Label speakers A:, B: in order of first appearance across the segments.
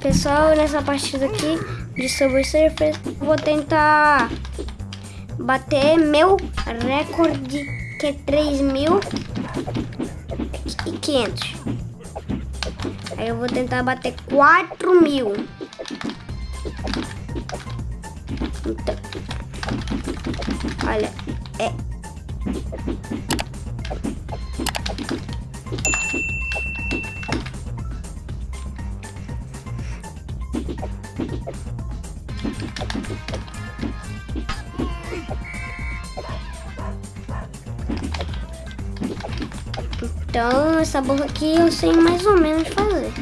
A: Pessoal, nessa partida aqui de Subway Surfers, vou tentar bater meu recorde que é 3.500. Aí eu vou tentar bater 4 mil. Então, olha, Então, essa borra aqui eu sei mais ou menos fazer.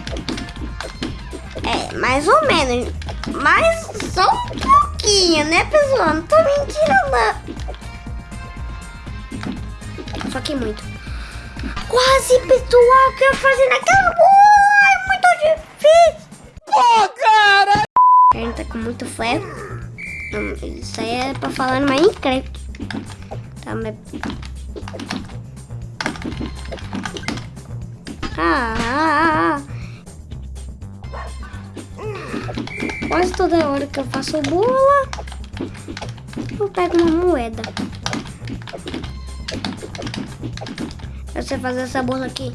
A: É, mais ou menos. Mas só um pouquinho, né, pessoal? Não tô mentindo, não. Só que muito. Quase, pessoal, que eu fazer naquela borra. É muito difícil. Pô, cara! A gente tá com muito fé. Isso aí é pra falar no Minecraft. Tá, mas... Ah, Quase toda hora que eu faço bola, eu pego uma moeda. Eu sei fazer essa bola aqui.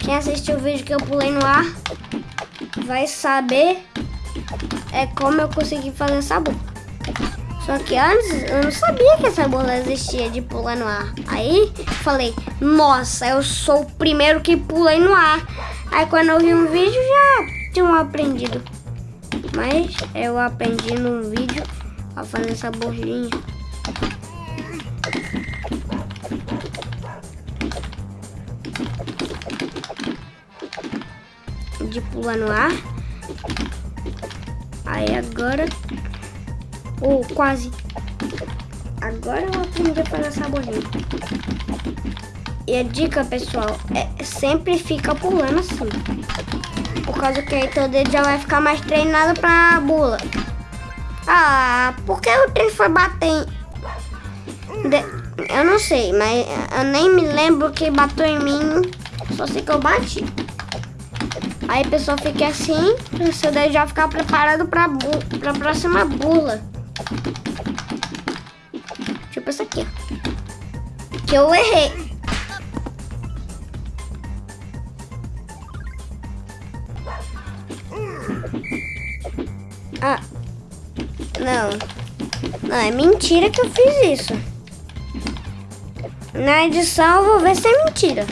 A: Quem assistiu o vídeo que eu pulei no ar vai saber é como eu consegui fazer essa bola. Só que antes eu não sabia que essa bola existia de pular no ar. Aí falei, nossa, eu sou o primeiro que pulei no ar. Aí quando eu vi um vídeo já tinha aprendido. Mas eu aprendi num vídeo a fazer essa bolinha. De pular no ar. Aí agora ou oh, quase. Agora eu aprendi a fazer bolinha. E a dica, pessoal, é sempre fica pulando assim. Por causa que aí teu dedo já vai ficar mais treinado pra bula. Ah, por que o trem foi bater em... De... Eu não sei, mas eu nem me lembro que bateu em mim. Só sei que eu bati. Aí a pessoa fica assim, seu dedo já ficar preparado pra, bu... pra próxima bula. Tipo essa aqui, ó. Que eu errei. Ah. Não. Não, é mentira que eu fiz isso. Na edição eu vou ver se é mentira.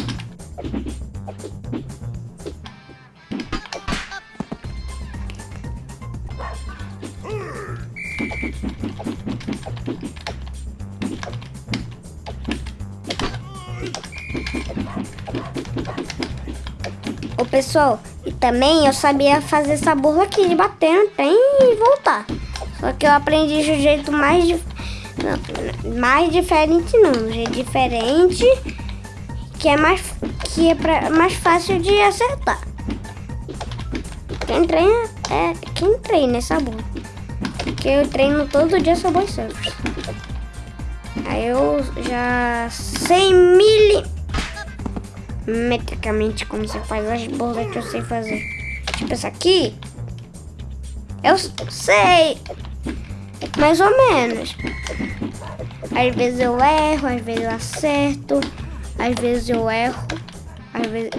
A: Pessoal, e também eu sabia fazer essa burra aqui de bater no trem e voltar. Só que eu aprendi de um jeito mais, não, mais diferente não, um jeito diferente que é mais, que é pra, mais fácil de acertar. Quem treina é quem treina essa burra. Porque eu treino todo dia Subway Surfers. Aí eu já sei mil metricamente como você faz as bolas que eu sei fazer. Tipo essa aqui. Eu sei. Mais ou menos. Às vezes eu erro, às vezes eu acerto. Às vezes eu erro. Às vezes...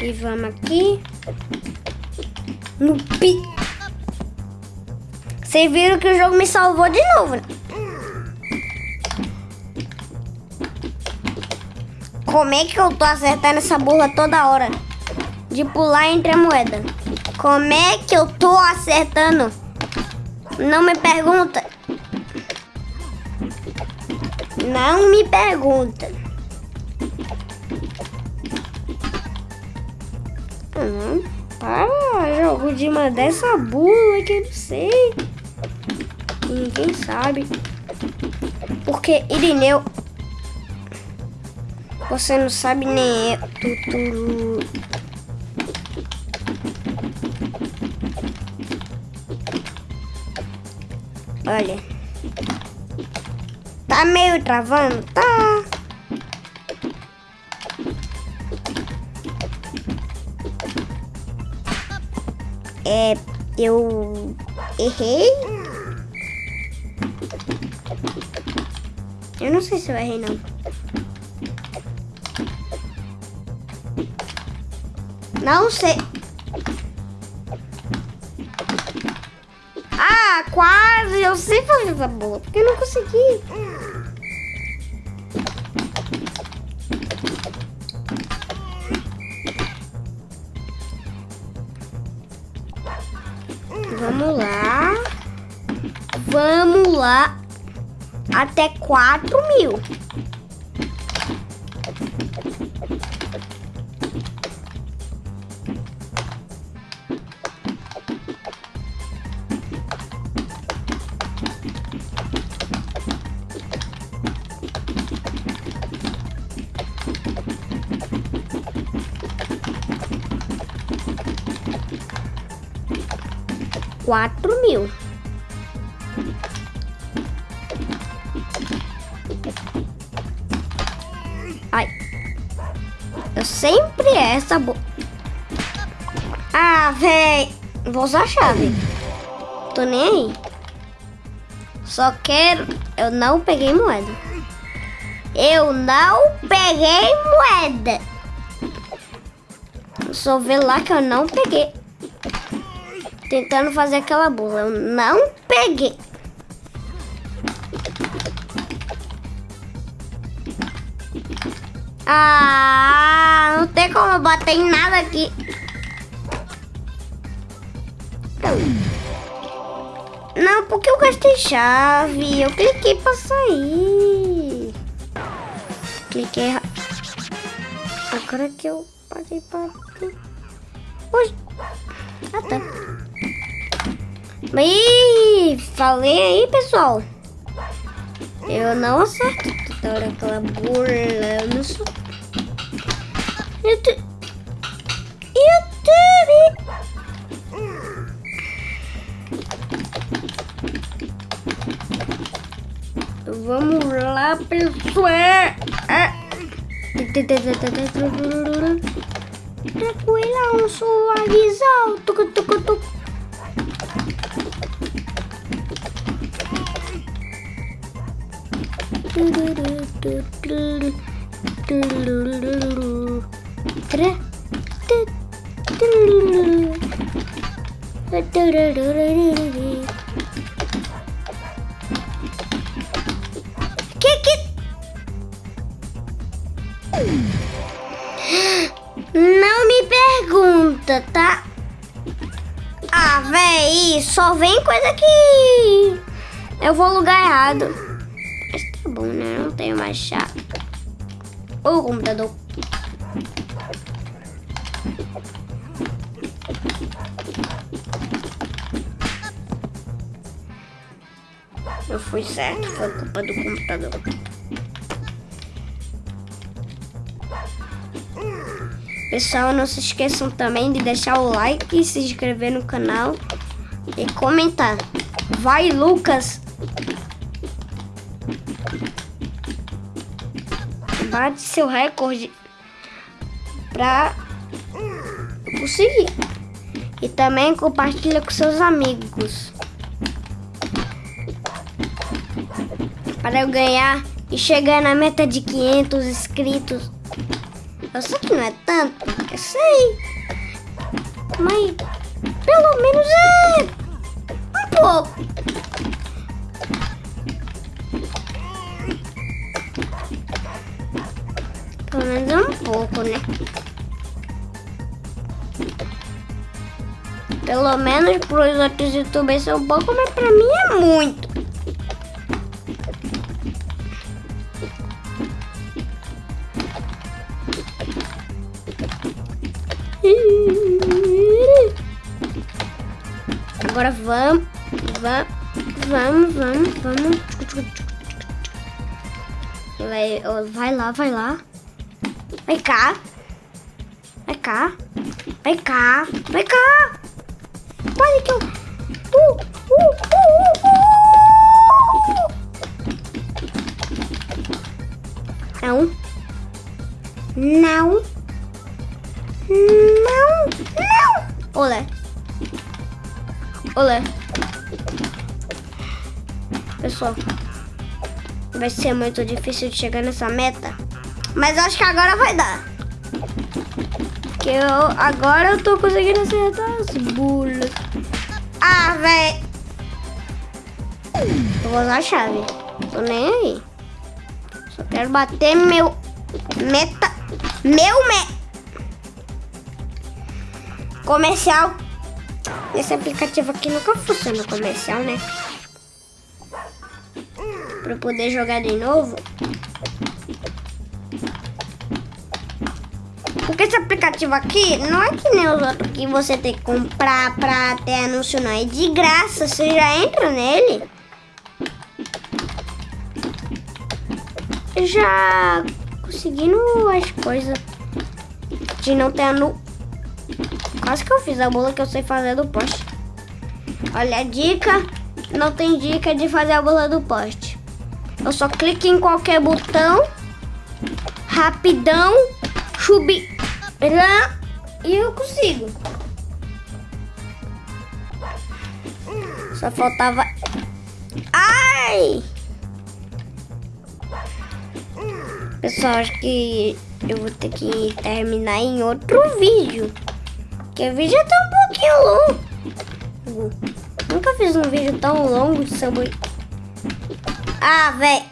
A: E vamos aqui. No pi... Vocês viram que o jogo me salvou de novo, né? Como é que eu tô acertando essa burra toda hora? De pular entre a moeda. Como é que eu tô acertando? Não me pergunta. Não me pergunta. Uhum. Para, jogo de mandar essa bula que eu não sei ninguém sabe. Porque Irineu... Você não sabe nem eu. Tuturu. Olha. Tá meio travando? Tá. É, eu errei. Eu não sei se eu errei, não. Não sei. Ah, quase. Eu sei fazer essa bola, porque eu não consegui. Vamos lá. Vamos lá. Até quatro mil. quatro mil. Ai. Eu sempre essa bo... Ah, véi. Vou usar a chave. Tô nem aí. Só quero... Eu não peguei moeda. Eu não peguei moeda. Só ver lá que eu não peguei tentando fazer aquela bola. Eu não peguei. Ah, não tem como bater em nada aqui. Não, porque eu gastei chave. Eu cliquei pra sair. Cliquei. Agora que eu paguei pra... Oi. Ah, tá. Ih, falei aí, pessoal. Eu não acerto aquela burla. Eu sou... YouTube. YouTube. Vamos lá, pessoal. Tranquila, um suavizão. Tuc, tuc, tuc. Que que... Não me pergunta, tá? Ah, véi, só vem coisa que eu vou lugar errado tenho mais chave. O computador. Eu fui certo, foi culpa do computador. Pessoal, não se esqueçam também de deixar o like, se inscrever no canal e comentar. Vai, Lucas! Bate seu recorde pra conseguir. E também compartilha com seus amigos. Para eu ganhar e chegar na meta de 500 inscritos. Eu sei que não é tanto, eu sei. Mas pelo menos é um pouco. Pouco, né? Pelo menos para os outros youtubers é um pouco, mas para mim é muito. Agora vamos, vamos, vamos, vamos, vamos. Vai, vai lá, vai lá. Vem cá. Vem cá. Vem cá. Vem cá. Pode que eu... Uh, uh, uh, uh, Não. Não. Não. Não. Olé. Olé. Pessoal, vai ser muito difícil de chegar nessa meta. Mas acho que agora vai dar. Que eu agora eu tô conseguindo acertar as bulas. Ah, velho. Eu vou usar a chave. Tô nem aí. Só quero bater meu meta. Meu me... Comercial. Esse aplicativo aqui nunca funciona comercial, né? Pra poder jogar de novo. Esse aplicativo aqui não é que nem os outros que você tem que comprar pra ter anúncio, não. É de graça, você já entra nele. Já conseguindo as coisas de não ter anúncio. Quase que eu fiz a bola que eu sei fazer do poste. Olha a dica. Não tem dica de fazer a bola do poste. Eu só clico em qualquer botão. Rapidão. Chubi. E eu consigo. Só faltava... Ai! Pessoal, acho que eu vou ter que terminar em outro vídeo. Porque o vídeo tá um pouquinho longo. Nunca fiz um vídeo tão longo de sabor. Ah, velho.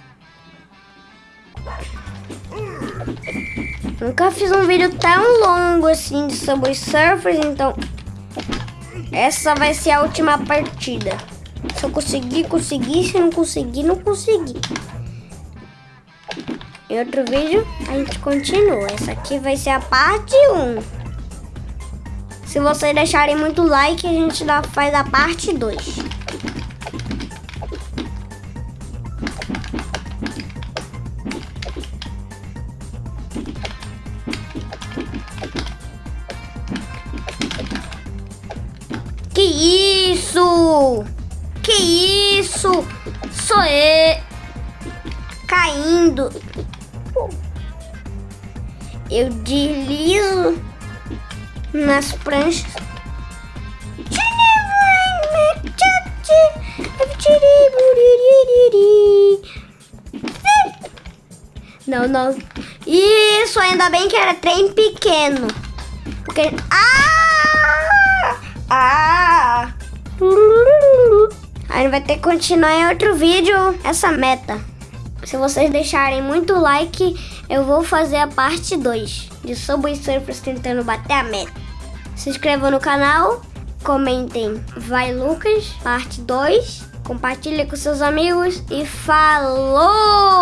A: Nunca fiz um vídeo tão longo assim de Subway Surfers, então essa vai ser a última partida. Se eu conseguir, consegui. Se não conseguir, não consegui. Em outro vídeo, a gente continua. Essa aqui vai ser a parte 1. Se vocês deixarem muito like, a gente dá, faz a parte 2. Isso? Que isso? Sou eu caindo. Eu deslizo nas pranchas. Não, não. Isso, ainda bem que era trem pequeno. Porque... Ah! Ah! Aí vai ter que continuar em outro vídeo essa meta. Se vocês deixarem muito like, eu vou fazer a parte 2 de Subway Surfers tentando bater a meta. Se inscrevam no canal, comentem Vai Lucas, parte 2, compartilhe com seus amigos e falou!